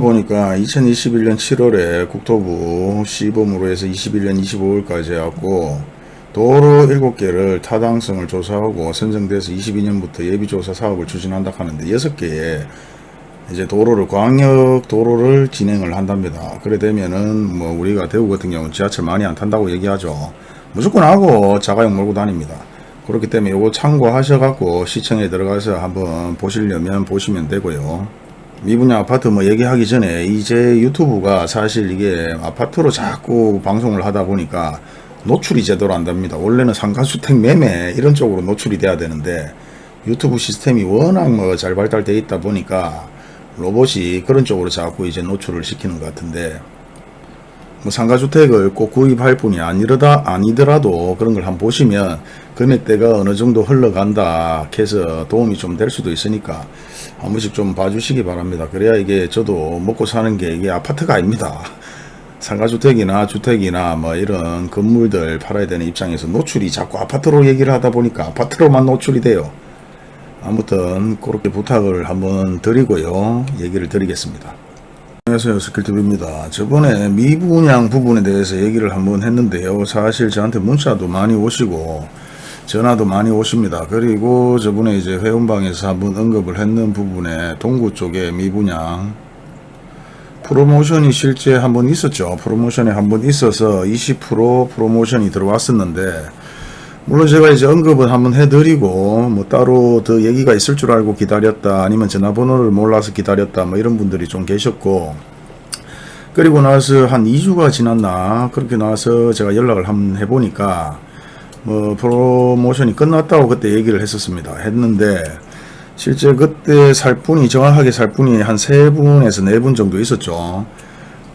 보니까 2021년 7월에 국토부 시범으로 해서 21년 25일까지 해갖고 도로 7개를 타당성을 조사하고 선정돼서 22년부터 예비조사 사업을 추진한다 하는데 6개의 이제 도로를 광역 도로를 진행을 한답니다. 그래 되면은 뭐 우리가 대구 같은 경우는 지하철 많이 안 탄다고 얘기하죠. 무조건 하고 자가용 몰고 다닙니다. 그렇기 때문에 요거 참고하셔갖고 시청에 들어가서 한번 보시려면 보시면 되고요. 미분양 아파트 뭐 얘기하기 전에 이제 유튜브가 사실 이게 아파트로 자꾸 방송을 하다 보니까 노출이 제대로 안 됩니다. 원래는 상가주택 매매 이런 쪽으로 노출이 돼야 되는데 유튜브 시스템이 워낙 뭐 잘 발달되어 있다 보니까 로봇이 그런 쪽으로 자꾸 이제 노출을 시키는 것 같은데 뭐 상가주택을 꼭 구입할 뿐이 아니더라, 아니더라도 그런 걸 한번 보시면 금액대가 어느 정도 흘러간다 해서 도움이 좀 될 수도 있으니까 한 번씩 좀 봐주시기 바랍니다. 그래야 이게 저도 먹고 사는 게 이게 아파트가 아닙니다. 상가주택이나 주택이나 뭐 이런 건물들 팔아야 되는 입장에서 노출이 자꾸 아파트로 얘기를 하다 보니까 아파트로만 노출이 돼요. 아무튼 그렇게 부탁을 한번 드리고요. 얘기를 드리겠습니다. 안녕하세요 스킬TV입니다. 저번에 미분양 부분에 대해서 얘기를 한번 했는데요. 사실 저한테 문자도 많이 오시고 전화도 많이 오십니다. 그리고 저번에 이제 회원방에서 한번 언급을 했는 부분에 동구 쪽에 미분양 프로모션이 실제 한번 있었죠. 프로모션이 한번 있어서 20% 프로모션이 들어왔었는데 물론 제가 이제 언급은 한번 해드리고 뭐 따로 더 얘기가 있을 줄 알고 기다렸다 아니면 전화번호를 몰라서 기다렸다 뭐 이런 분들이 좀 계셨고 그리고 나서 한 2주가 지났나 그렇게 나서 제가 연락을 한번 해보니까 뭐 프로모션이 끝났다고 그때 얘기를 했었습니다. 했는데 실제 그때 살 분이 정확하게 살 분이 한 세 분에서 네 분 정도 있었죠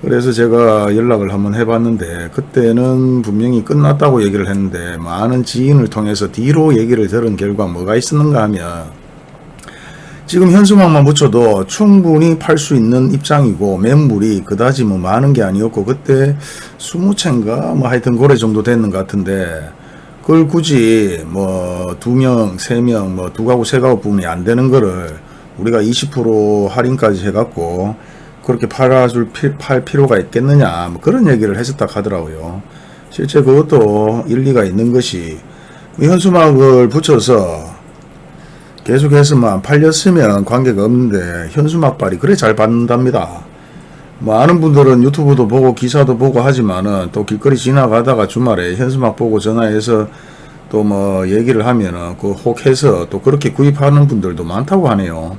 그래서 제가 연락을 한번 해봤는데 그때는 분명히 끝났다고 얘기를 했는데 많은 지인을 통해서 뒤로 얘기를 들은 결과 뭐가 있었는가 하면 지금 현수막만 붙여도 충분히 팔 수 있는 입장이고 매물이 그다지 뭐 많은 게 아니었고 그때 20채인가? 뭐 하여튼 고래 정도 됐는 것 같은데 그걸 굳이 뭐 두 명, 세 명, 뭐 두 가구, 세 가구 부분이 안 되는 거를 우리가 20% 할인까지 해갖고 그렇게 팔아줄 피, 팔 필요가 있겠느냐 뭐 그런 얘기를 했었다 하더라고요. 실제 그것도 일리가 있는 것이 현수막을 붙여서 계속해서만 팔렸으면 관계가 없는데 현수막발이 그래 잘 받는답니다. 뭐 아는 분들은 유튜브도 보고 기사도 보고 하지만은 또 길거리 지나가다가 주말에 현수막 보고 전화해서 또 뭐 얘기를 하면은 그 혹해서 또 그렇게 구입하는 분들도 많다고 하네요.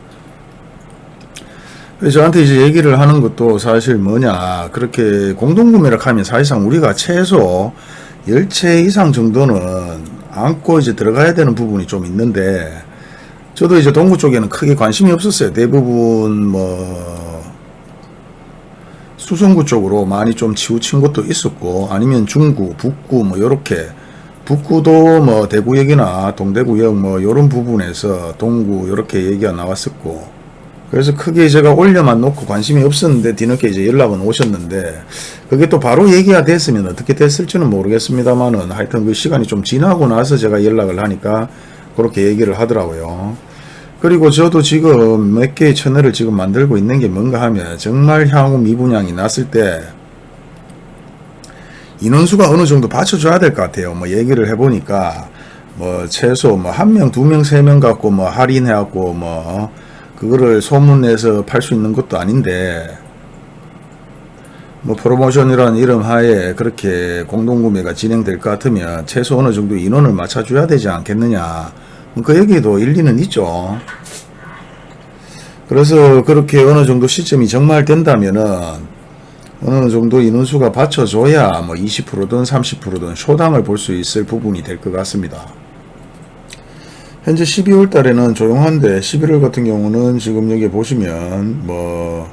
저한테 이제 얘기를 하는 것도 사실 뭐냐 그렇게 공동구매를 하면 사실상 우리가 최소 10채 이상 정도는 안고 이제 들어가야 되는 부분이 좀 있는데 저도 이제 동구 쪽에는 크게 관심이 없었어요. 대부분 뭐 수성구 쪽으로 많이 좀 치우친 것도 있었고 아니면 중구, 북구 뭐 요렇게 북구도 뭐 대구역이나 동대구역 뭐 요런 부분에서 동구 요렇게 얘기가 나왔었고 그래서 크게 제가 올려만 놓고 관심이 없었는데 뒤늦게 이제 연락은 오셨는데 그게 또 바로 얘기가 됐으면 어떻게 됐을지는 모르겠습니다만은 하여튼 그 시간이 좀 지나고 나서 제가 연락을 하니까 그렇게 얘기를 하더라고요. 그리고 저도 지금 몇 개의 채널을 지금 만들고 있는 게 뭔가 하면 정말 향후 미분양이 났을 때 인원수가 어느 정도 받쳐줘야 될 것 같아요. 뭐 얘기를 해보니까 뭐 최소 뭐 한 명, 두 명, 세 명 갖고 뭐 할인해갖고 뭐 그거를 소문내서 팔 수 있는 것도 아닌데 뭐 프로모션이라는 이름 하에 그렇게 공동구매가 진행될 것 같으면 최소 어느 정도 인원을 맞춰줘야 되지 않겠느냐. 그 얘기도 일리는 있죠. 그래서 그렇게 어느 정도 시점이 정말 된다면은 어느 정도 인원수가 받쳐줘야 뭐 20%든 30%든 쇼당을 볼 수 있을 부분이 될 것 같습니다 현재 12월 달에는 조용한데 11월 같은 경우는 지금 여기 보시면 뭐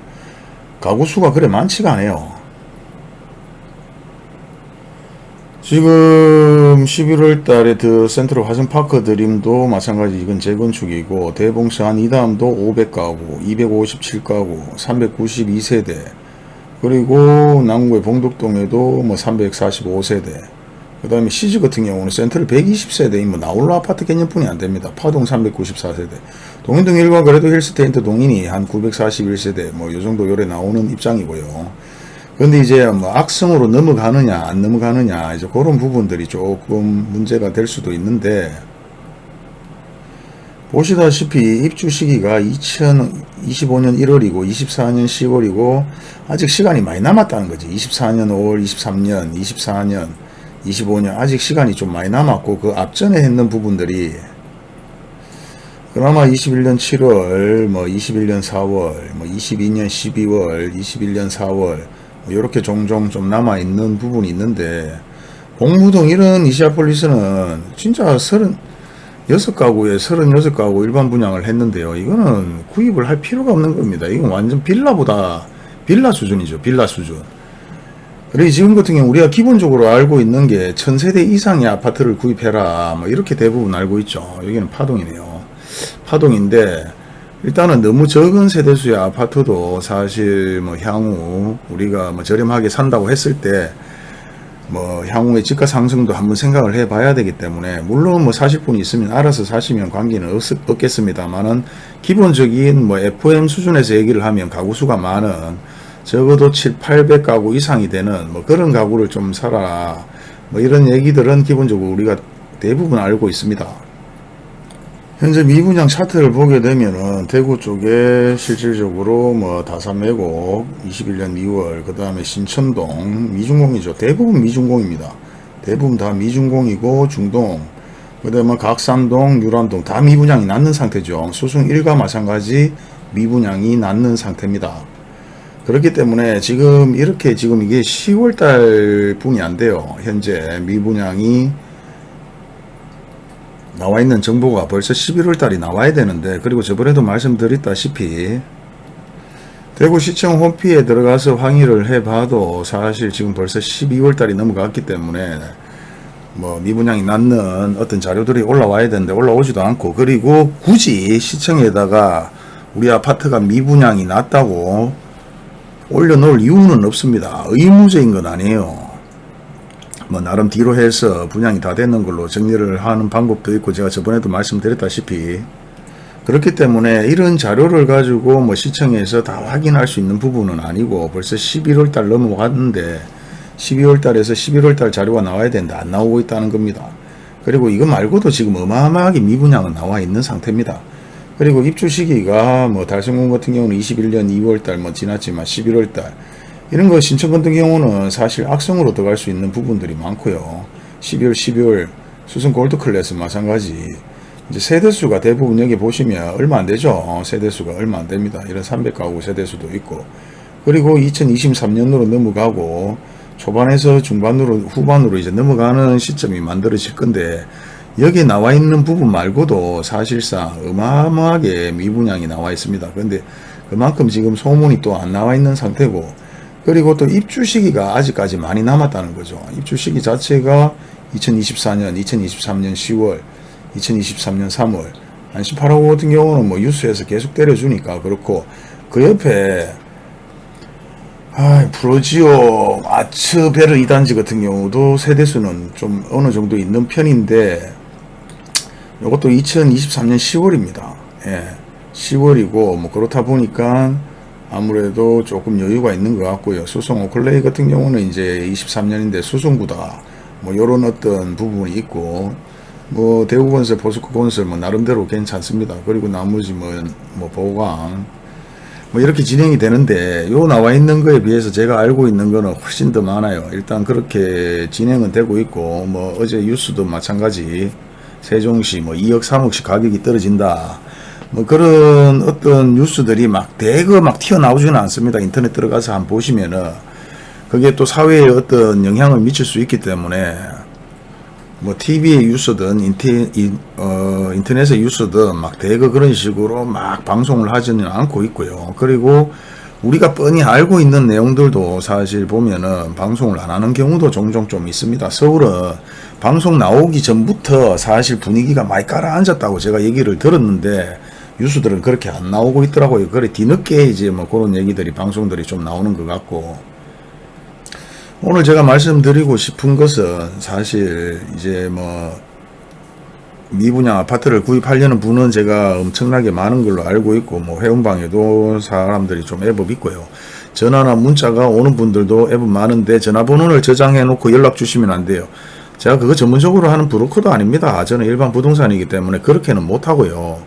가구 수가 그래 많지가 않아요. 지금 11월 달에 더 센트럴 화성파크 드림도 마찬가지 이건 재건축이고 대봉산 이다음도 500가구, 257가구, 392세대 그리고 남구의 봉덕동에도 뭐 345세대 그 다음에 시즈 같은 경우는 센트럴 120세대인 뭐 나홀로 아파트 개념뿐이 안 됩니다. 파동 394세대. 동인동 일과 그래도 힐스테인트 동인이 한 941세대 뭐 요 정도 요래 나오는 입장이고요. 근데 이제 뭐 악성으로 넘어가느냐 안 넘어가느냐 이제 그런 부분들이 조금 문제가 될 수도 있는데 보시다시피 입주 시기가 2025년 1월이고 24년 10월이고 아직 시간이 많이 남았다는 거지 24년 5월 23년 24년 25년 아직 시간이 좀 많이 남았고 그 앞전에 했는 부분들이 그나마 21년 7월 뭐 21년 4월 뭐 22년 12월 21년 4월 이렇게 종종 좀 남아 있는 부분이 있는데 봉무동 이런 이시아폴리스는 진짜 36가구에 36가구 일반 분양을 했는데요. 이거는 구입을 할 필요가 없는 겁니다. 이건 완전 빌라보다 빌라 수준이죠. 빌라 수준. 그리고 지금 같은 경우 우리가 기본적으로 알고 있는 게 천세대 이상의 아파트를 구입해라 뭐 이렇게 대부분 알고 있죠. 여기는 파동이네요. 파동인데 일단은 너무 적은 세대수의 아파트도 사실 뭐 향후 우리가 뭐 저렴하게 산다고 했을 때 뭐 향후의 집가 상승도 한번 생각을 해 봐야 되기 때문에 물론 뭐 사실 분이 있으면 알아서 사시면 관계는 없, 없겠습니다만은 기본적인 뭐 FM 수준에서 얘기를 하면 가구 수가 많은 적어도 7, 800가구 이상이 되는 뭐 그런 가구를 좀 사라 뭐 이런 얘기들은 기본적으로 우리가 대부분 알고 있습니다. 현재 미분양 차트를 보게 되면은 대구 쪽에 실질적으로 뭐 다산매곡 21년 2월 그 다음에 신천동 미중공이죠. 대부분 미중공입니다. 대부분 다 미중공이고 중동 그 다음에 각산동 유람동 다 미분양이 났는 상태죠. 수승 1과 마찬가지 미분양이 났는 상태입니다. 그렇기 때문에 지금 이렇게 지금 이게 10월달 뿐이 안 돼요. 현재 미분양이 나와 있는 정보가 벌써 11월 달이 나와야 되는데 그리고 저번에도 말씀드렸다시피 대구시청 홈피에 들어가서 항의를 해봐도 사실 지금 벌써 12월 달이 넘어갔기 때문에 뭐 미분양이 낳는 어떤 자료들이 올라와야 되는데 올라오지도 않고 그리고 굳이 시청에다가 우리 아파트가 미분양이 났다고 올려놓을 이유는 없습니다. 의무적인 건 아니에요. 뭐 나름 뒤로 해서 분양이 다 됐는 걸로 정리를 하는 방법도 있고 제가 저번에도 말씀드렸다시피 그렇기 때문에 이런 자료를 가지고 뭐 시청에서 다 확인할 수 있는 부분은 아니고 벌써 11월 달 넘어갔는데 12월 달에서 11월 달 자료가 나와야 되는데 안 나오고 있다는 겁니다. 그리고 이거 말고도 지금 어마어마하게 미분양은 나와 있는 상태입니다. 그리고 입주 시기가 뭐 달성군 같은 경우는 21년 2월 달 뭐 지났지만 11월 달 이런 거 신청 같은 경우는 사실 악성으로 들어갈 수 있는 부분들이 많고요. 12월, 12월 수성 골드 클래스 마찬가지. 이제 세대수가 대부분 여기 보시면 얼마 안 되죠. 세대수가 얼마 안 됩니다. 이런 300가구 세대수도 있고. 그리고 2023년으로 넘어가고 초반에서 중반으로 후반으로 이제 넘어가는 시점이 만들어질 건데 여기 나와 있는 부분 말고도 사실상 어마어마하게 미분양이 나와 있습니다. 그런데 그만큼 지금 소문이 또 안 나와 있는 상태고 그리고 또 입주 시기가 아직까지 많이 남았다는 거죠. 입주 시기 자체가 2024년, 2023년 10월, 2023년 3월, 한 18호 같은 경우는 뭐 유수에서 계속 때려주니까 그렇고 그 옆에 아, 프로지오 아츠베르 2단지 같은 경우도 세대수는 좀 어느 정도 있는 편인데 이것도 2023년 10월입니다. 예, 10월이고 뭐 그렇다 보니까 아무래도 조금 여유가 있는 것 같고요. 수성 오클레이 같은 경우는 이제 23년인데 수성구다. 뭐 요런 어떤 부분이 있고 뭐 대구건설, 포스코건설 뭐 나름대로 괜찮습니다. 그리고 나머지 뭐, 뭐 보강 뭐 이렇게 진행이 되는데 요 나와 있는 거에 비해서 제가 알고 있는 거는 훨씬 더 많아요. 일단 그렇게 진행은 되고 있고 뭐 어제 뉴스도 마찬가지 세종시 뭐 2억 3억씩 가격이 떨어진다. 뭐 그런 어떤 뉴스들이 막 대거 막 튀어나오지는 않습니다. 인터넷 들어가서 한번 보시면은 그게 또 사회에 어떤 영향을 미칠 수 있기 때문에 뭐 TV의 뉴스든 인테, 인, 어, 인터넷의 뉴스든 막 대거 그런 식으로 막 방송을 하지는 않고 있고요. 그리고 우리가 뻔히 알고 있는 내용들도 사실 보면은 방송을 안 하는 경우도 종종 좀 있습니다. 서울은 방송 나오기 전부터 사실 분위기가 많이 깔아앉았다고 제가 얘기를 들었는데 뉴스들은 그렇게 안 나오고 있더라고요. 그래 뒤늦게 이제 뭐 그런 얘기들이 방송들이 좀 나오는 것 같고 오늘 제가 말씀드리고 싶은 것은 사실 이제 뭐 미분양 아파트를 구입하려는 분은 제가 엄청나게 많은 걸로 알고 있고 뭐 회원방에도 사람들이 좀 애법 있고요. 전화나 문자가 오는 분들도 애법 많은데 전화번호를 저장해 놓고 연락 주시면 안 돼요. 제가 그거 전문적으로 하는 브로커도 아닙니다. 저는 일반 부동산이기 때문에 그렇게는 못하고요.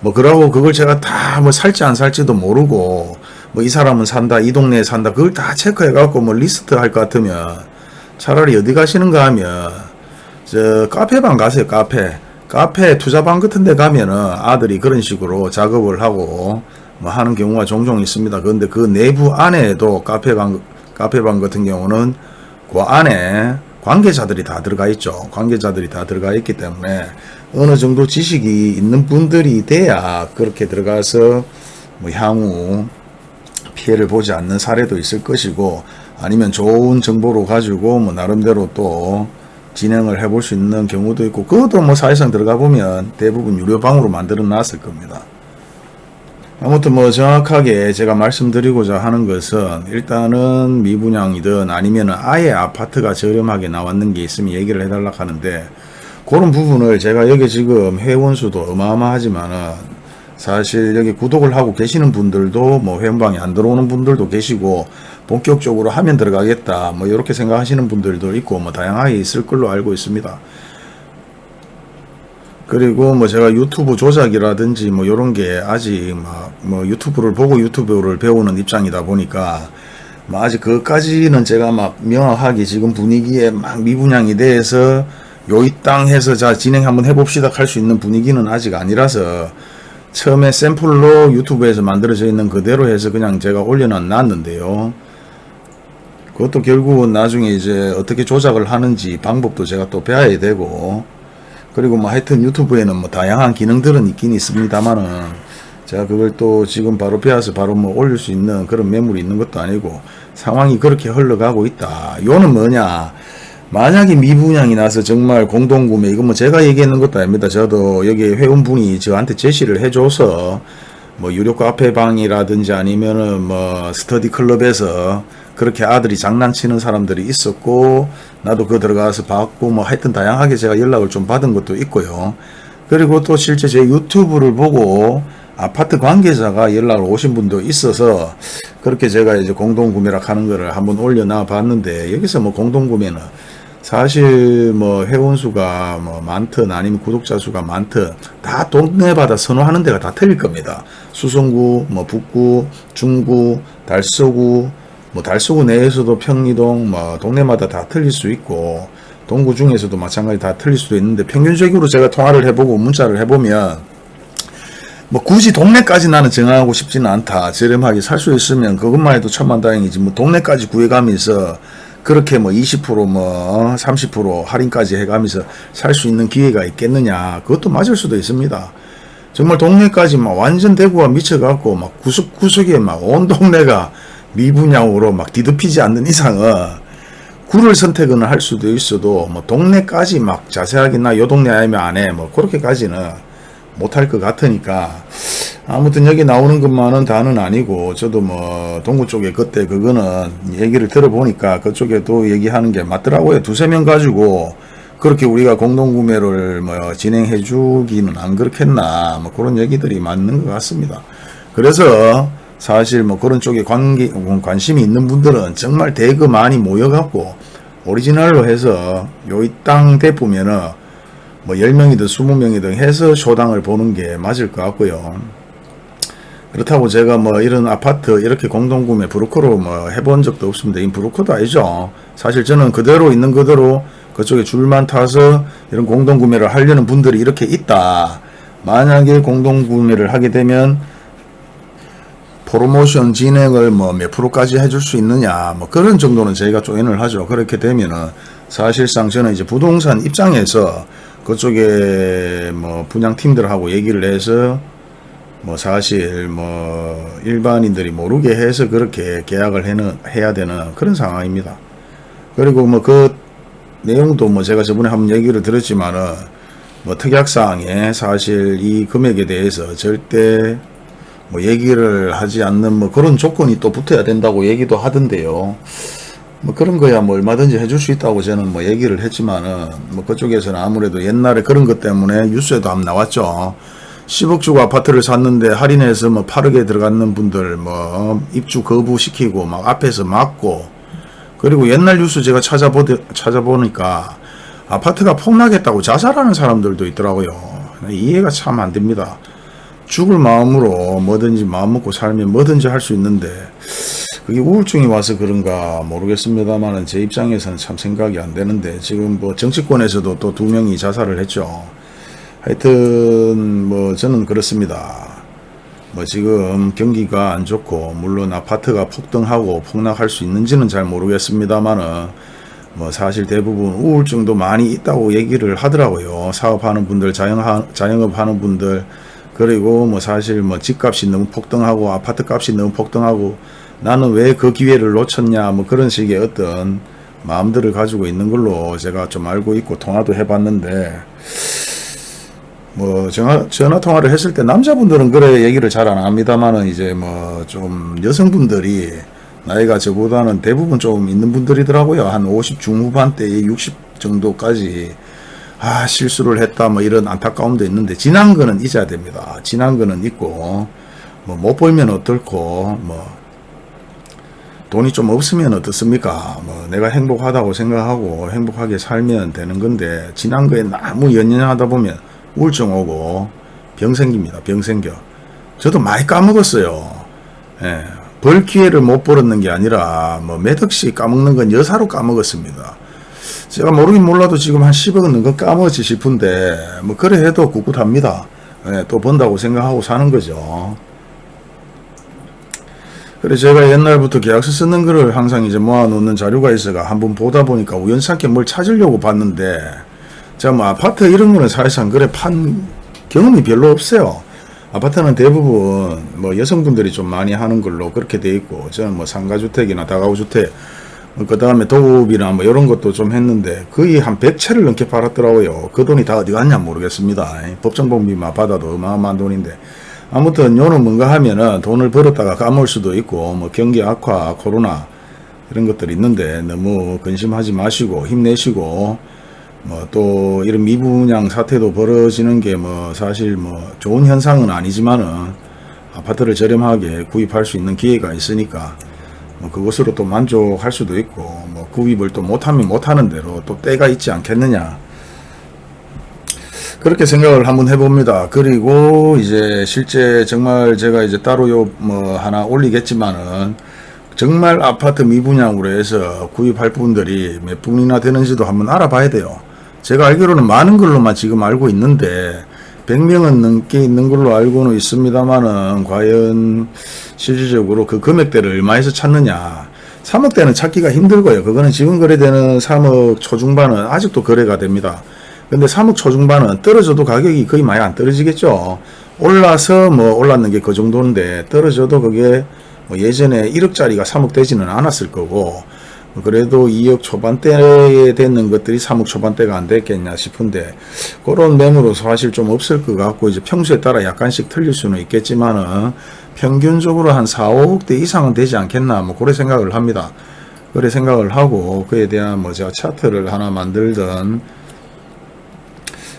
뭐 그러고 그걸 제가 다 뭐 살지 안 살지도 모르고 뭐 이 사람은 산다 이 동네에 산다 그걸 다 체크해 갖고 뭐 리스트 할 것 같으면 차라리 어디 가시는가 하면 저 카페방 가세요 카페 카페 투자방 같은 데 가면은 아들이 그런 식으로 작업을 하고 뭐 하는 경우가 종종 있습니다. 그런데 그 내부 안에도 카페방 카페방 같은 경우는 그 안에 관계자들이 다 들어가 있죠. 관계자들이 다 들어가 있기 때문에 어느 정도 지식이 있는 분들이 돼야 그렇게 들어가서 뭐 향후 피해를 보지 않는 사례도 있을 것이고 아니면 좋은 정보로 가지고 뭐 나름대로 또 진행을 해볼 수 있는 경우도 있고 그것도 뭐 사실상 들어가 보면 대부분 유료 방으로 만들어 놨을 겁니다. 아무튼 뭐 정확하게 제가 말씀드리고자 하는 것은 일단은 미분양이든 아니면 아예 아파트가 저렴하게 나왔는 게 있으면 얘기를 해달라 하는데 그런 부분을 제가 여기 지금 회원수도 어마어마하지만은 사실 여기 구독을 하고 계시는 분들도 뭐 회원방에 안 들어오는 분들도 계시고 본격적으로 하면 들어가겠다 뭐 이렇게 생각하시는 분들도 있고 뭐 다양하게 있을 걸로 알고 있습니다. 그리고 뭐 제가 유튜브 조작이라든지 뭐 이런 게 아직 막뭐 유튜브를 보고 유튜브를 배우는 입장이다 보니까 뭐 아직 그것까지는 제가 막 명확하게 지금 분위기에 막 미분양이 돼서 요이 땅 해서 자 진행 한번 해봅시다 할 수 있는 분위기는 아직 아니라서 처음에 샘플로 유튜브에서 만들어져 있는 그대로 해서 그냥 제가 올려놨는데요. 그것도 결국은 나중에 이제 어떻게 조작을 하는지 방법도 제가 또 배워야 되고 그리고 뭐 하여튼 유튜브에는 뭐 다양한 기능들은 있긴 있습니다만은 제가 그걸 또 지금 바로 배워서 바로 뭐 올릴 수 있는 그런 매물이 있는 것도 아니고 상황이 그렇게 흘러가고 있다. 요는 뭐냐 만약에 미분양이 나서 정말 공동구매 이건 뭐 제가 얘기했는 것도 아닙니다. 저도 여기 회원분이 저한테 제시를 해줘서 뭐 유료 카페 방이라든지 아니면은 뭐 스터디 클럽에서 그렇게 아들이 장난치는 사람들이 있었고 나도 그 들어가서 봤고 뭐 하여튼 다양하게 제가 연락을 좀 받은 것도 있고요. 그리고 또 실제 제 유튜브를 보고 아파트 관계자가 연락을 오신 분도 있어서 그렇게 제가 이제 공동구매라 하는 거를 한번 올려놔 봤는데 여기서 뭐 공동구매는 사실 뭐 회원수가 뭐 많든 아니면 구독자 수가 많든 다 동네마다 선호하는 데가 다 틀릴 겁니다. 수성구, 뭐 북구, 중구, 달서구, 뭐 달서구 내에서도 평리동, 뭐 동네마다 다 틀릴 수 있고 동구 중에서도 마찬가지 다 틀릴 수도 있는데 평균적으로 제가 통화를 해보고 문자를 해보면 뭐 굳이 동네까지 나는 정하고 싶지는 않다. 저렴하게 살 수 있으면 그것만 해도 천만다행이지. 뭐 동네까지 구해가면서 그렇게 뭐 20%뭐 30% 할인까지 해가면서 살 수 있는 기회가 있겠느냐. 그것도 맞을 수도 있습니다. 정말 동네까지 막 완전 대구가 미쳐갖고 막 구석구석에 막 온 동네가 미분양으로 막 뒤덮이지 않는 이상은 구를 선택은 할 수도 있어도 뭐 동네까지 막 자세하게 나 요 동네 아니면 안 해. 뭐 그렇게까지는 못할 것 같으니까 아무튼 여기 나오는 것만은 다는 아니고 저도 뭐 동구 쪽에 그때 그거는 얘기를 들어보니까 그쪽에도 얘기하는 게 맞더라고요. 두세 명 가지고 그렇게 우리가 공동구매를 뭐 진행해 주기는 안 그렇겠나 뭐 그런 얘기들이 맞는 것 같습니다. 그래서 사실 뭐 그런 쪽에 관계, 관심이 있는 분들은 정말 대거 많이 모여갖고 오리지널로 해서 요 이 땅 대보면은 뭐 10명이든 20명이든 해서 쇼당을 보는 게 맞을 것 같고요. 그렇다고 제가 뭐 이런 아파트 이렇게 공동구매 브로커로 뭐 해본 적도 없습니다. 이 브로커도 아니죠. 사실 저는 그대로 있는 그대로 그쪽에 줄만 타서 이런 공동구매를 하려는 분들이 이렇게 있다. 만약에 공동구매를 하게 되면 프로모션 진행을 뭐 몇 프로까지 해줄 수 있느냐 뭐 그런 정도는 저희가 조인을 하죠. 그렇게 되면은 사실상 저는 이제 부동산 입장에서 그쪽에 뭐 분양팀들하고 얘기를 해서 뭐 사실 뭐 일반인들이 모르게 해서 그렇게 계약을 해야 되는 그런 상황입니다. 그리고 뭐 그 내용도 뭐 제가 저번에 한번 얘기를 들었지만은 뭐 특약사항에 사실 이 금액에 대해서 절대 뭐 얘기를 하지 않는 뭐 그런 조건이 또 붙어야 된다고 얘기도 하던데요. 뭐 그런 거야 뭐 얼마든지 해줄 수 있다고 저는 뭐 얘기를 했지만은 뭐 그쪽에서는 아무래도 옛날에 그런 것 때문에 뉴스에도 한번 나왔죠. 10억 주고 아파트를 샀는데 할인해서 뭐 8억에 들어갔는 분들 뭐 입주 거부시키고 막 앞에서 막고 그리고 옛날 뉴스 제가 찾아보, 찾아보니까 아파트가 폭락했다고 자살하는 사람들도 있더라고요. 이해가 참 안 됩니다. 죽을 마음으로 뭐든지 마음 먹고 살면 뭐든지 할 수 있는데 그게 우울증이 와서 그런가 모르겠습니다만은 제 입장에서는 참 생각이 안 되는데 지금 뭐 정치권에서도 또 두 명이 자살을 했죠. 하여튼 뭐 저는 그렇습니다. 뭐 지금 경기가 안 좋고 물론 아파트가 폭등하고 폭락할 수 있는지는 잘 모르겠습니다만은 뭐 사실 대부분 우울증도 많이 있다고 얘기를 하더라고요. 사업하는 분들, 자영하, 자영업하는 분들 그리고 뭐 사실 뭐 집값이 너무 폭등하고 아파트 값이 너무 폭등하고 나는 왜 그 기회를 놓쳤냐 뭐 그런 식의 어떤 마음들을 가지고 있는 걸로 제가 좀 알고 있고 통화도 해봤는데 뭐 전화, 전화 통화를 했을 때 남자분들은 그래 얘기를 잘 안 합니다만은 이제 뭐 좀 여성분들이 나이가 저보다는 대부분 좀 있는 분들이더라고요. 한 50 중후반대에 60 정도까지 아 실수를 했다 뭐 이런 안타까움도 있는데 지난 거는 잊어야 됩니다. 지난 거는 있고 뭐 못 벌면 어떨고 뭐 돈이 좀 없으면 어떻습니까? 뭐 내가 행복하다고 생각하고 행복하게 살면 되는 건데 지난 거에 너무 연연하다 보면 우울증 오고 병 생깁니다. 병 생겨. 저도 많이 까먹었어요. 예, 벌 기회를 못 벌었는 게 아니라 뭐 몇 억씩 까먹는 건 여사로 까먹었습니다. 제가 모르긴 몰라도 지금 한 10억은 넘거 까먹었지 싶은데 뭐 그래 해도 꿋꿋합니다. 예, 또 번다고 생각하고 사는 거죠. 그래 제가 옛날부터 계약서 쓰는 거를 항상 이제 모아놓는 자료가 있어가 한번 보다 보니까 우연찮게 뭘 찾으려고 봤는데 제가 뭐 아파트 이런 거는 사실상 그래 판 경험이 별로 없어요. 아파트는 대부분 뭐 여성분들이 좀 많이 하는 걸로 그렇게 돼 있고 저는 뭐 상가주택이나 다가구주택 그 다음에 도급이나 뭐 이런 것도 좀 했는데 거의 한 100채를 넘게 팔았더라고요. 그 돈이 다 어디 갔냐 모르겠습니다. 법정보험비만 받아도 어마어마한 돈인데 아무튼 요는 뭔가 하면은 돈을 벌었다가 까먹을 수도 있고 뭐 경기 악화 코로나 이런 것들이 있는데 너무 근심하지 마시고 힘내시고 뭐 또 이런 미분양 사태도 벌어지는 게 뭐 사실 뭐 좋은 현상은 아니지만은 아파트를 저렴하게 구입할 수 있는 기회가 있으니까 뭐 그것으로 또 만족할 수도 있고 뭐 구입을 또 못하면 못하는 대로 또 때가 있지 않겠느냐 그렇게 생각을 한번 해봅니다. 그리고 이제 실제 정말 제가 이제 따로 요 뭐 하나 올리겠지만은 정말 아파트 미분양으로 해서 구입할 분들이 몇 분이나 되는지도 한번 알아봐야 돼요. 제가 알기로는 많은 걸로만 지금 알고 있는데 100명은 넘게 있는 걸로 알고는 있습니다만은 과연 실질적으로 그 금액대를 얼마에서 찾느냐 3억대는 찾기가 힘들고요. 그거는 지금 거래되는 3억 초중반은 아직도 거래가 됩니다. 근데 3억 초중반은 떨어져도 가격이 거의 많이 안 떨어지겠죠. 올라서 뭐 올랐는 게 그 정도인데 떨어져도 그게 뭐 예전에 1억짜리가 3억 되지는 않았을 거고 그래도 2억 초반대에 됐는 것들이 3억 초반대가 안 됐겠냐 싶은데 그런 매물은 사실 좀 없을 것 같고 이제 평수에 따라 약간씩 틀릴 수는 있겠지만은 평균적으로 한 4, 5억대 이상은 되지 않겠나 뭐 그런 생각을 합니다. 그래 생각을 하고 그에 대한 뭐 제가 차트를 하나 만들던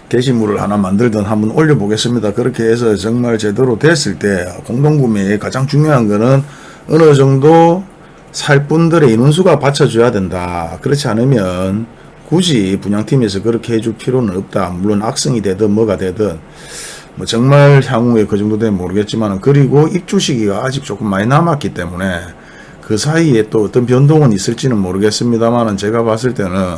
게시물을 하나 만들던 한번 올려보겠습니다. 그렇게 해서 정말 제대로 됐을 때 공동구매의 가장 중요한 거는 어느 정도 살 분들의 인원수가 받쳐줘야 된다. 그렇지 않으면 굳이 분양팀에서 그렇게 해줄 필요는 없다. 물론 악성이 되든 뭐가 되든 뭐 정말 향후에 그 정도 되면 모르겠지만 그리고 입주 시기가 아직 조금 많이 남았기 때문에 그 사이에 또 어떤 변동은 있을지는 모르겠습니다만 제가 봤을 때는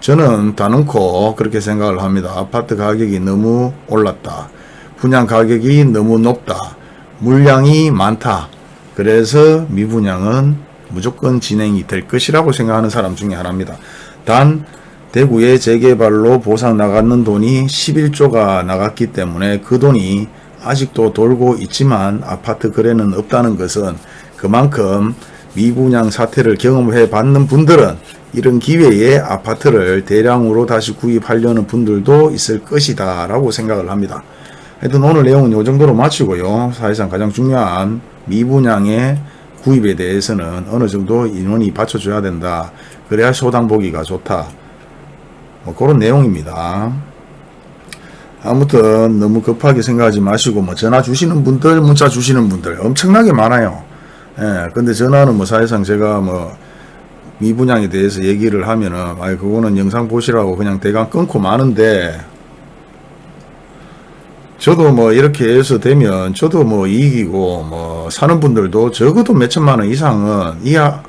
저는 다놓고 그렇게 생각을 합니다. 아파트 가격이 너무 올랐다. 분양 가격이 너무 높다. 물량이 많다. 그래서 미분양은 무조건 진행이 될 것이라고 생각하는 사람 중에 하나입니다. 단 대구의 재개발로 보상 나갔는 돈이 11조가 나갔기 때문에 그 돈이 아직도 돌고 있지만 아파트 거래는 없다는 것은 그만큼 미분양 사태를 경험해 받는 분들은 이런 기회에 아파트를 대량으로 다시 구입하려는 분들도 있을 것이다 라고 생각을 합니다. 하여튼 오늘 내용은 이 정도로 마치고요. 사실상 가장 중요한 미분양의 구입에 대해서는 어느 정도 인원이 받쳐줘야 된다. 그래야 소당 보기가 좋다. 뭐 그런 내용입니다. 아무튼 너무 급하게 생각하지 마시고 뭐 전화 주시는 분들 문자 주시는 분들 엄청나게 많아요. 예, 근데 전화는 뭐 사실상 제가 뭐 미 분양에 대해서 얘기를 하면은 아 그거는 영상 보시라고 그냥 대강 끊고 마는데 저도 뭐 이렇게 해서 되면 저도 뭐 이익이고 뭐 사는 분들도 적어도 몇천만 원 이상은 이하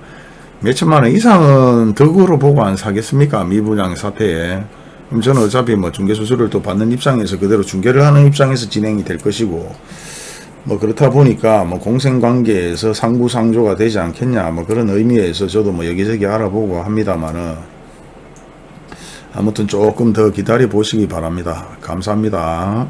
몇천만 원 이상은 덕으로 보고 안 사겠습니까? 미분양 사태에. 그럼 저는 어차피 뭐 중개수수료를 또 받는 입장에서 그대로 중개를 하는 입장에서 진행이 될 것이고 뭐 그렇다 보니까 뭐 공생관계에서 상부상조가 되지 않겠냐 뭐 그런 의미에서 저도 뭐 여기저기 알아보고 합니다만은 아무튼 조금 더 기다려 보시기 바랍니다. 감사합니다